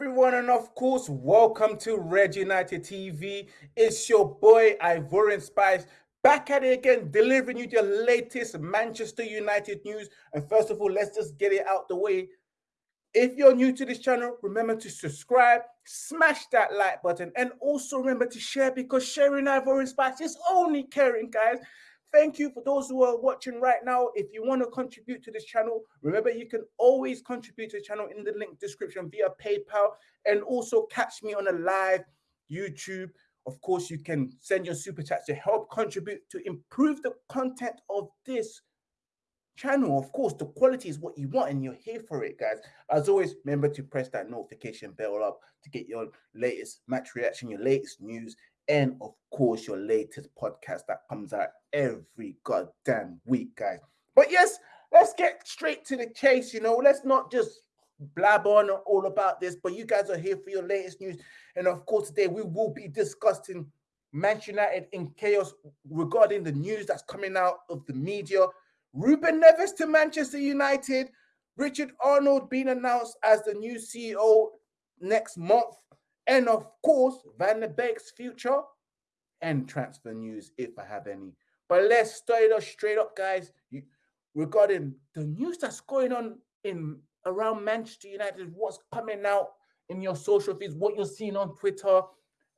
everyone, and of course, welcome to Red United TV. It's your boy Ivorian Spice back at it again, delivering you the latest Manchester United news. And first of all, let's just get it out the way. If you're new to this channel, remember to subscribe, smash that like button, and also remember to share because sharing Ivorian Spice is only caring, guys. Thank you for those who are watching right now. If you want to contribute to this channel, remember you can always contribute to the channel in the link description via PayPal and also catch me on a live YouTube. Of course, you can send your super chats to help contribute to improve the content of this channel. Of course, the quality is what you want and you're here for it, guys. As always, remember to press that notification bell up to get your latest match reaction, your latest news, and of course your latest podcast that comes out every goddamn week, guys. But yes, let's get straight to the chase. You know, let's not just blab on all about this, but you guys are here for your latest news. And of course, today we will be discussing Manchester United in chaos regarding the news that's coming out of the media. Ruben Neves to Manchester United, Richard Arnold being announced as the new CEO next month and of course, Van der Beek's future and transfer news, if I have any. But let's start it straight up, guys. You, regarding the news that's going on in around Manchester United, what's coming out in your social feeds, what you're seeing on Twitter.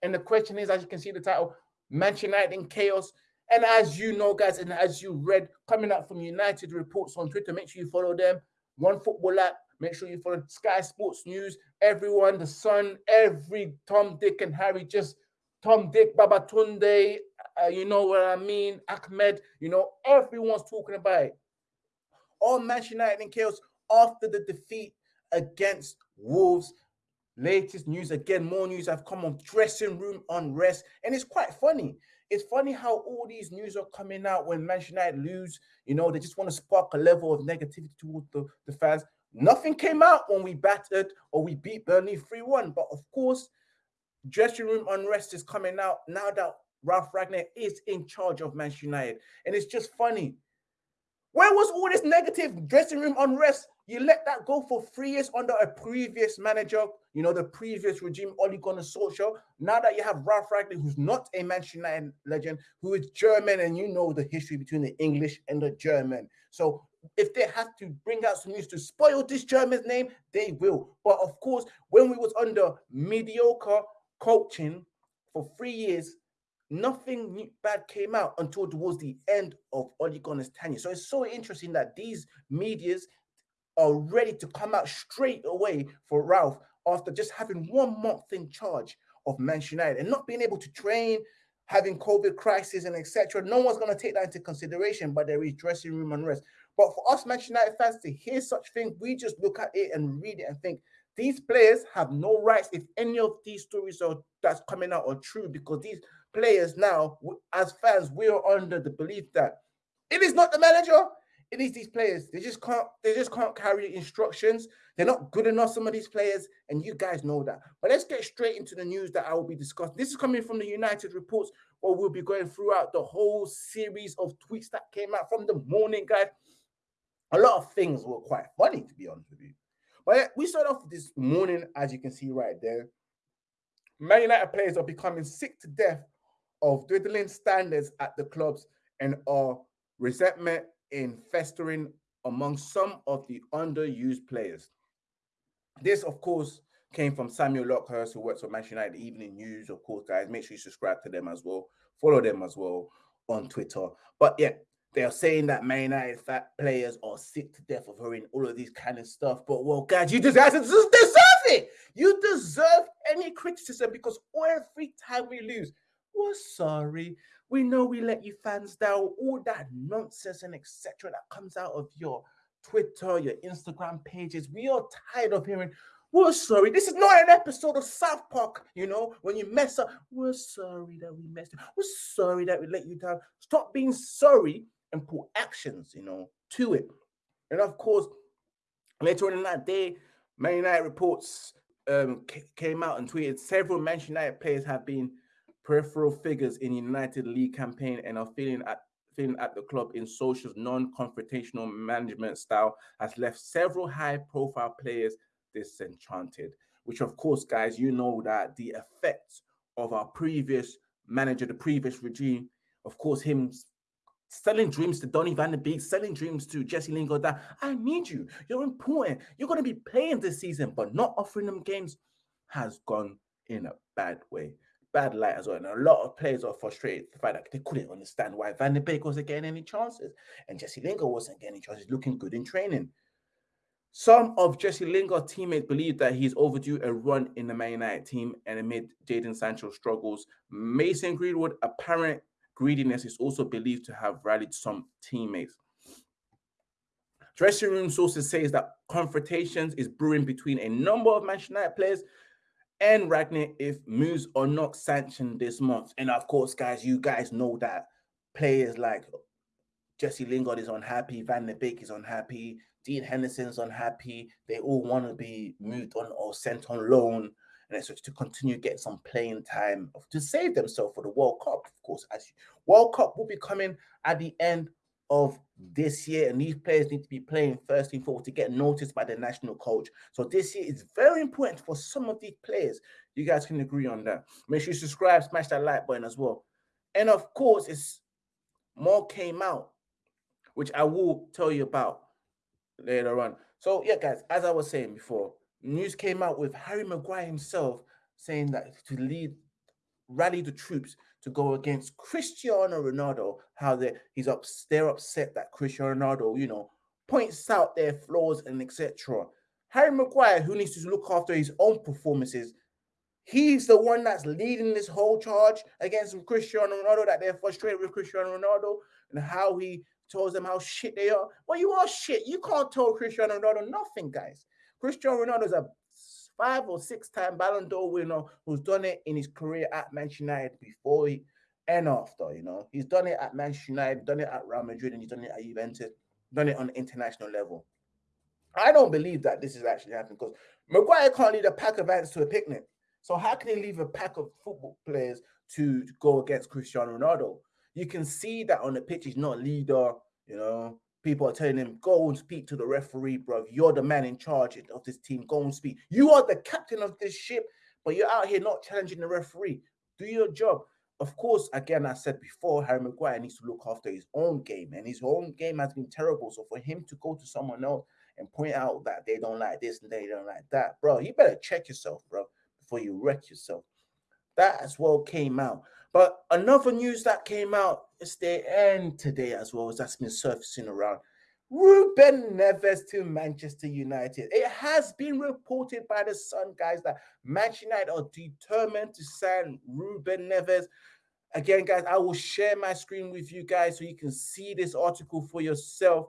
And the question is, as you can see the title, Manchester United in chaos. And as you know, guys, and as you read coming out from United reports on Twitter, make sure you follow them. One football app, Make sure you follow Sky Sports News, everyone, the Sun, every Tom, Dick, and Harry, just Tom, Dick, Babatunde, uh, you know what I mean, Ahmed, you know, everyone's talking about it. All Manchester United in chaos after the defeat against Wolves. Latest news, again, more news have come on dressing room unrest. And it's quite funny. It's funny how all these news are coming out when Manchester United lose. You know, they just want to spark a level of negativity towards the, the fans. Nothing came out when we battered or we beat Burnley 3 1. But of course, dressing room unrest is coming out now that Ralph Rangnick is in charge of Manchester United. And it's just funny. Where was all this negative dressing room unrest? You let that go for three years under a previous manager, you know, the previous regime, Ole Gunnar Solskjaer. Now that you have Ralph Rangnick, who's not a Manchester United legend, who is German, and you know the history between the English and the German. So if they have to bring out some news to spoil this German's name, they will. But of course, when we was under mediocre coaching for three years, nothing bad came out until towards the end of Ole Gunnar's tenure. So it's so interesting that these medias are ready to come out straight away for Ralph after just having one month in charge of Manchester United and not being able to train, having COVID crisis and etc. No one's going to take that into consideration, but there is dressing room unrest. But for us Manchester United fans to hear such things, we just look at it and read it and think these players have no rights if any of these stories are that's coming out are true because these players now, as fans, we are under the belief that it is not the manager, it is these players. They just can't, they just can't carry instructions. They're not good enough, some of these players, and you guys know that. But let's get straight into the news that I will be discussing. This is coming from the United reports, where we'll be going throughout the whole series of tweets that came out from the morning, guys a lot of things were quite funny, to be honest with you. But we start off this morning, as you can see right there. Man United players are becoming sick to death of dwindling standards at the clubs and are resentment in festering among some of the underused players. This, of course, came from Samuel Luckhurst, who works for Manchester United Evening News. Of course, guys, make sure you subscribe to them as well. Follow them as well on Twitter. But yeah, they are saying that Man United players are sick to death of hearing all of these kind of stuff. But well, guys, you guys deserve it. You deserve any criticism because every time we lose, we're sorry. We know we let you fans down. All that nonsense and etc. that comes out of your Twitter, your Instagram pages. We are tired of hearing. We're sorry. This is not an episode of South Park, you know, when you mess up. We're sorry that we messed up. We're sorry that we let you down. Stop being sorry and put actions, you know, to it. And of course, later on in that day, Man United reports um, came out and tweeted several Manchester United players have been peripheral figures in United League campaign and are feeling at feeling at the club in Solskjaer's non-confrontational management style has left several high-profile players disenchanted. which of course, guys, you know that the effects of our previous manager, the previous regime, of course, him selling dreams to Donny van de Beek, selling dreams to Jesse Lingard that I need you. You're important. You're going to be playing this season, but not offering them games has gone in a bad way. Bad light as well. And a lot of players are frustrated the fact that they couldn't understand why Van de Beek wasn't getting any chances and Jesse Lingard wasn't getting any chances, looking good in training. Some of Jesse Lingard's teammates believe that he's overdue a run in the Man United team, and amid Jadon Sancho's struggles, Mason Greenwood apparent greediness is also believed to have rallied some teammates. Dressing room sources say that confrontations is brewing between a number of Manchester United players and Rangnick if moves are not sanctioned this month. And of course, guys, you guys know that players like Jesse Lingard is unhappy, Van der Beek is unhappy, Dean Henderson's unhappy. They all want to be moved on or sent on loan, and to continue getting some playing time to save themselves for the World Cup. Of course, as World Cup will be coming at the end of this year, and these players need to be playing first and foremost to get noticed by the national coach. So this year is very important for some of these players. You guys can agree on that. Make sure you subscribe, smash that like button as well. And of course, it's more came out, which I will tell you about later on. So yeah, guys, as I was saying before, news came out with Harry Maguire himself saying that to lead rally the troops to go against Cristiano Ronaldo, how they he's up they're upset that Cristiano Ronaldo, you know, points out their flaws and etc. Harry Maguire, who needs to look after his own performances, he's the one that's leading this whole charge against Cristiano Ronaldo, that they're frustrated with Cristiano Ronaldo and how he tells them how shit they are. Well, you are shit. You can't tell Cristiano Ronaldo nothing, guys. Cristiano Ronaldo is a five or six time Ballon d'Or winner who's done it in his career at Manchester United before he, and after. You know, he's done it at Manchester United, done it at Real Madrid, and he's done it at Juventus, done it on international level. I don't believe that this is actually happening because Maguire can't lead a pack of ants to a picnic. So how can he leave a pack of football players to, to go against Cristiano Ronaldo? You can see that on the pitch, he's not a leader. You know, people are telling him, go and speak to the referee, bro. You're the man in charge of this team. Go and speak. You are the captain of this ship, but you're out here not challenging the referee. Do your job. Of course, again, I said before, Harry Maguire needs to look after his own game, and his own game has been terrible. So for him to go to someone else and point out that they don't like this and they don't like that, bro, you better check yourself, bro, before you wreck yourself. That as well came out. But another news that came out yesterday and today as well, as that's been surfacing around. Ruben Neves to Manchester United. It has been reported by the Sun, guys, that Manchester United are determined to sign Ruben Neves. Again, guys, I will share my screen with you guys so you can see this article for yourself.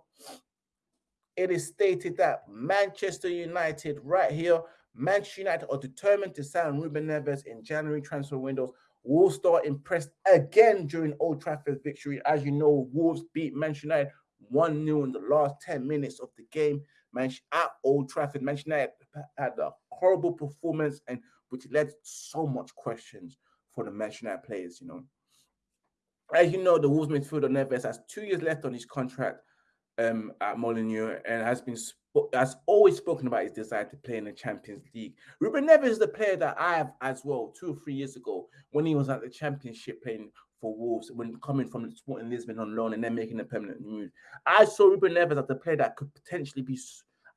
It is stated that Manchester United, right here, Manchester United are determined to sign Ruben Neves in January transfer windows Wolves impressed again during Old Trafford victory. As you know, Wolves beat Manchester United 1 0 in the last 10 minutes of the game. Manchester at Old Trafford, Manchester United had a horrible performance and which led so much questions for the Manchester United players, you know. As you know, the Wolves midfielder Neves has two years left on his contract um, at Molineux and has been has always spoken about his desire to play in the Champions League. Ruben Neves is the player that I have as well two or three years ago when he was at the Championship playing for Wolves, when coming from the Sporting Lisbon on loan and then making a permanent move. I saw Ruben Neves as the player that could potentially be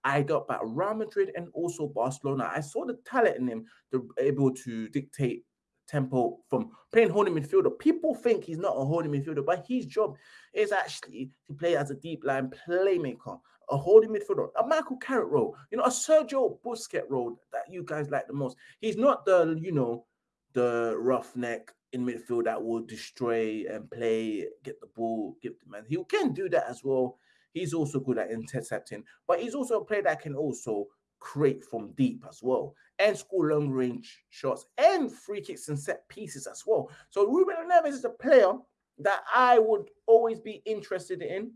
eyed up by Real Madrid and also Barcelona. I saw the talent in him to be able to dictate tempo from playing holding midfielder. People think he's not a holding midfielder, but his job is actually to play as a deep line playmaker, a holding midfielder, a Michael Carrick role, you know, a Sergio Busquets role that you guys like the most. He's not the, you know, the roughneck in midfield that will destroy and play, get the ball, give the man. He can do that as well. He's also good at intercepting, but he's also a player that can also create from deep as well and score long range shots and free kicks and set pieces as well. So Ruben Neves is a player that I would always be interested in.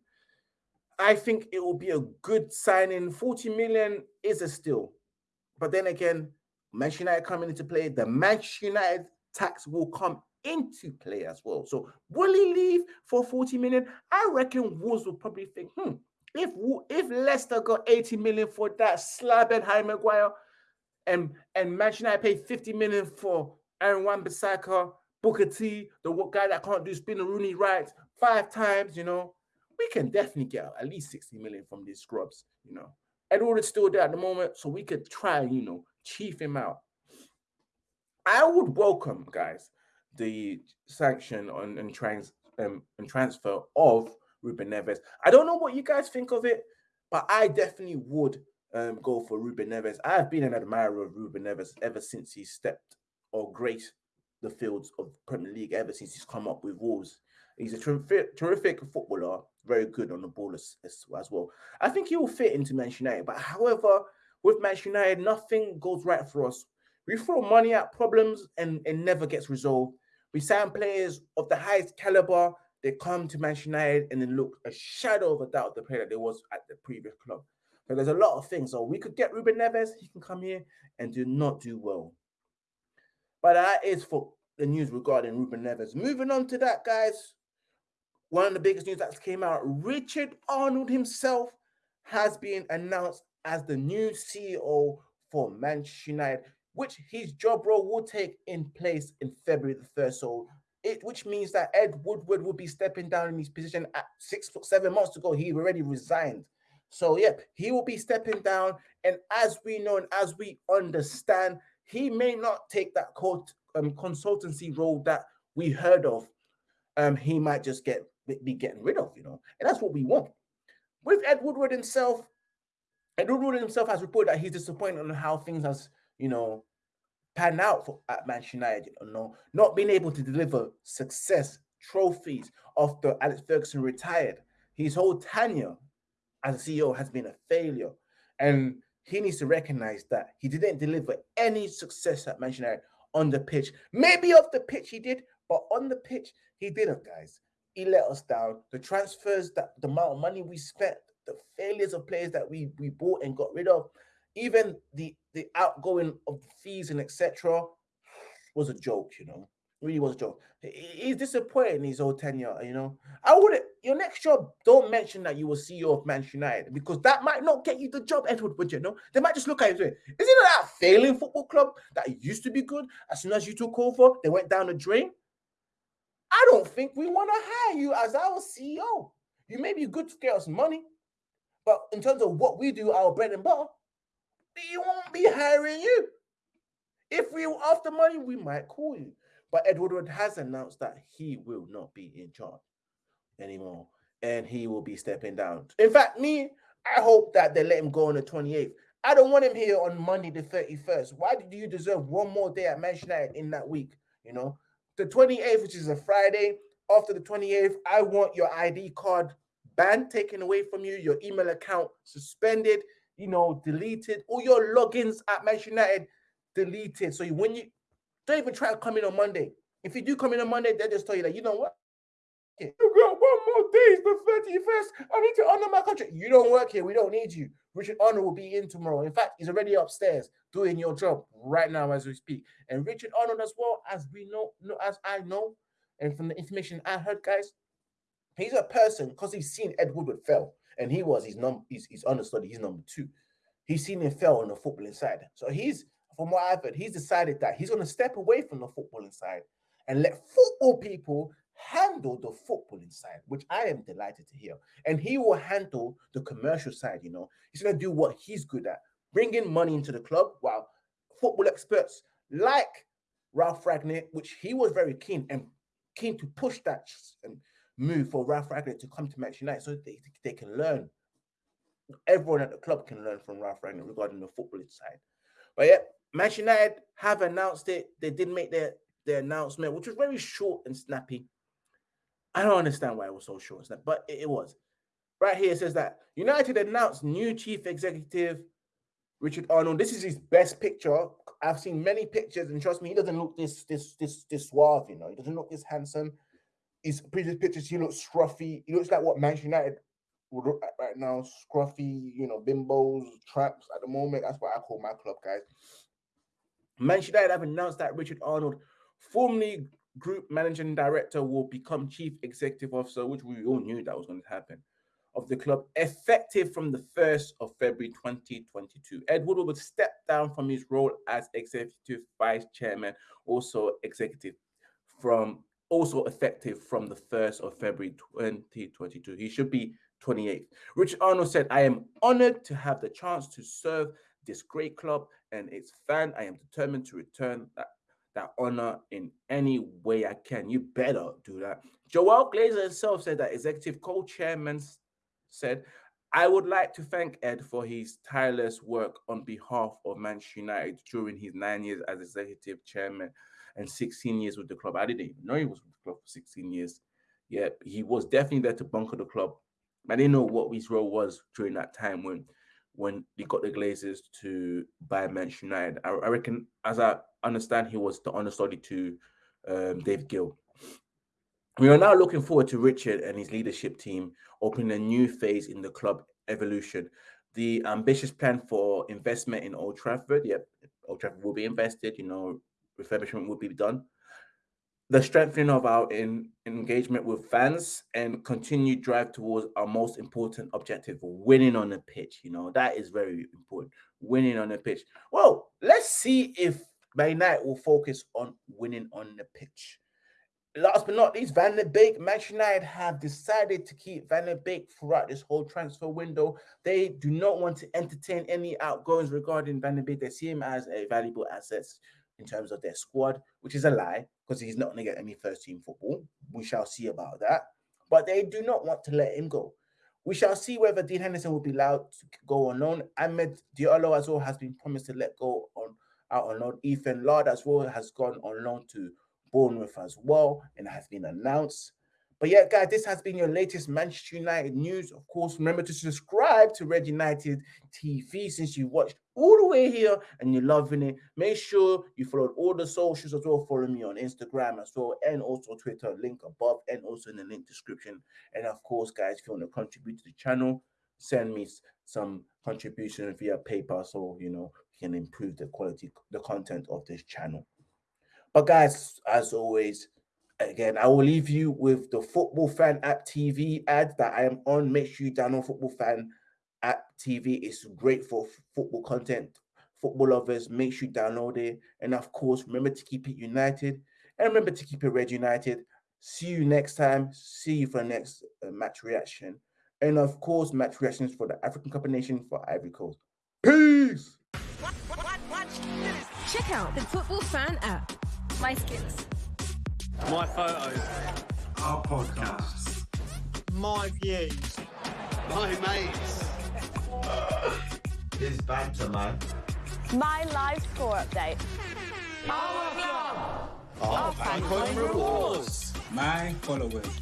I think it will be a good signing. 40 million is a steal. But then again, Manchester United coming into play, the Manchester United tax will come into play as well. So will he leave for 40 million? I reckon Wolves will probably think, hmm, if if Leicester got 80 million for that slab and Harry Maguire, and and Manchester United paid 50 million for Aaron Wan-Bissaka, Booker T, the guy that can't do Spinaroonie right five times, you know, we can definitely get at least 60 million from these scrubs, you know. Edward is still there at the moment, so we could try, you know, chief him out. I would welcome, guys, the sanction on and trans um, and transfer of Ruben Neves. I don't know what you guys think of it, but I definitely would um, go for Ruben Neves. I have been an admirer of Ruben Neves ever since he stepped or graced the fields of Premier League, ever since he's come up with Wolves. He's a terrific, terrific footballer, very good on the ball as, as, as, well. I think he will fit into Manchester United. But however, with Manchester United, nothing goes right for us. We throw money at problems and it never gets resolved. We sign players of the highest caliber. They come to Manchester United and then look a shadow of a doubt the player that there was at the previous club. So there's a lot of things. So we could get Ruben Neves. He can come here and do not do well. But that is for the news regarding Ruben Neves. Moving on to that, guys one of the biggest news that came out Richard Arnold himself has been announced as the new CEO for Manchester United, which his job role will take in place in February the 1st. So it which means that Ed Woodward will be stepping down in his position at six seven months ago. He already resigned. So yeah, he will be stepping down. And as we know and as we understand, he may not take that court, um, consultancy role that we heard of. Um, he might just get be getting rid of, you know, and that's what we want. With Ed Woodward himself, Ed Woodward himself has reported that he's disappointed on how things has, you know, panned out for, at Manchester United, you know, not being able to deliver success, trophies after Alex Ferguson retired. His whole tenure as a CEO has been a failure. And he needs to recognize that he didn't deliver any success at Manchester United on the pitch. Maybe off the pitch he did, but on the pitch he didn't, guys he let us down. The transfers, that the amount of money we spent, the failures of players that we we bought and got rid of, even the the outgoing of fees and etc. was a joke, you know. Really was a joke. He's disappointed in his old tenure, you know. I would your next job, don't mention that you were CEO of Manchester United because that might not get you the job, Ed Woodward you know. They might just look at you and say, Isn't it that failing football club that used to be good? As soon as you took over, they went down the drain. I don't think we want to hire you as our CEO. You may be good to get us money, but in terms of what we do, our bread and butter, we won't be hiring you. If we were after money, we might call you. But Ed Woodward has announced that he will not be in charge anymore and he will be stepping down. In fact, me, I hope that they let him go on the 28th. I don't want him here on Monday the 31st. Why do you deserve one more day at Manchester United in that week? You know, the 28th, which is a Friday, after the 28th, I want your ID card banned, taken away from you, your email account suspended, you know, deleted, all your logins at Manchester United deleted. So when you don't even try to come in on Monday. If you do come in on Monday, they just tell you that you know what? You got one more day, the 31st. I need to honor my contract. You don't work here. We don't need you. Richard Arnold will be in tomorrow. In fact, he's already upstairs doing your job right now as we speak. And Richard Arnold, as well as we know as I know, and from the information I heard, guys, he's a person because he's seen Ed Woodward fail, and he was his number, he's, he's understudy, he's number two. He's seen him fail on the footballing side. So he's, from what I've heard, he's decided that he's going to step away from the footballing side and let football people handle the footballing side, which I am delighted to hear. And he will handle the commercial side, you know. He's going to do what he's good at, bringing money into the club while football experts like Ralph Rangnick, which he was very keen and keen to push that move for Ralph Rangnick to come to Manchester United so they, they can learn. Everyone at the club can learn from Ralph Rangnick regarding the footballing side. But yeah, Manchester United have announced it. They did make their, their announcement, which was very short and snappy. I don't understand why it was so short, and snappy, but it, it was. Right here it says that United announced new chief executive Richard Arnold. This is his best picture. I've seen many pictures, and trust me, he doesn't look this this this this suave. You know, he doesn't look this handsome. His previous pictures, he looks scruffy. He looks like what Manchester United would look like right now: scruffy, you know, bimbos, traps. At the moment, that's what I call my club, guys. Manchester United have announced that Richard Arnold, formerly group managing director will become chief executive officer, which we all knew that was going to happen. of the club effective from the 1st of February 2022. Ed Woodward step down from his role as executive vice chairman, also executive from also effective from the 1st of February 2022. He should be 28th. Rich Arnold said, I am honored to have the chance to serve this great club and its fan. I am determined to return that, that honor in any way I can. You better do that. Joel Glazer himself said that executive co-chairman said, I would like to thank Ed for his tireless work on behalf of Manchester United during his nine years as executive chairman and 16 years with the club. I didn't even know he was with the club for 16 years. Yeah, he was definitely there to bunker the club. I didn't know what his role was during that time when when they got the Glazers to buy Manchester United. I, I reckon, as I understand, he was the understudy to um, Dave Gill. We are now looking forward to Richard and his leadership team opening a new phase in the club evolution. The ambitious plan for investment in Old Trafford, yep, Old Trafford will be invested, you know, refurbishment will be done. The strengthening of our in, engagement with fans and continued drive towards our most important objective, winning on the pitch. You know, that is very important. Winning on the pitch. Well, let's see if Man United will focus on winning on the pitch. Last but not least, Van der Beek. Manchester United have decided to keep Van der Beek throughout this whole transfer window. They do not want to entertain any outgoings regarding Van der Beek. They see him as a valuable asset in terms of their squad, which is a lie because he's not going to get any first team football. We shall see about that. But they do not want to let him go. We shall see whether Dean Henderson will be allowed to go on loan. Amad Diallo as well has been promised to let go on out on loan. Ethan Laird as well has gone on loan to Bournemouth as well and has been announced. But yeah, guys, this has been your latest Manchester United news. Of course, remember to subscribe to Red United TV since you watched all the way here and you're loving it. Make sure you follow all the socials as well. Follow me on Instagram as well and also Twitter, link above and also in the link description. And of course, guys, if you want to contribute to the channel, send me some contribution via PayPal so you know can improve the quality, the content of this channel. But guys, as always, again, I will leave you with the Football Fan App TV ad that I am on. Make sure you download Football Fan App TV. It's great for football content. Football lovers, make sure you download it. And of course, remember to keep it united and remember to keep it red united. See you next time. See you for the next uh, match reaction. And of course, match reactions for the African Cup of Nations for Ivory Coast. Peace! Check out the Football Fan app. My skills my photos. Our podcast. My views. My mates. His banter, man. My live score update. Our club. Our fan coin rewards. My followers.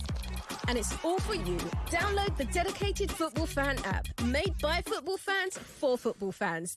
And it's all for you. Download the dedicated Football Fan app, made by football fans for football fans.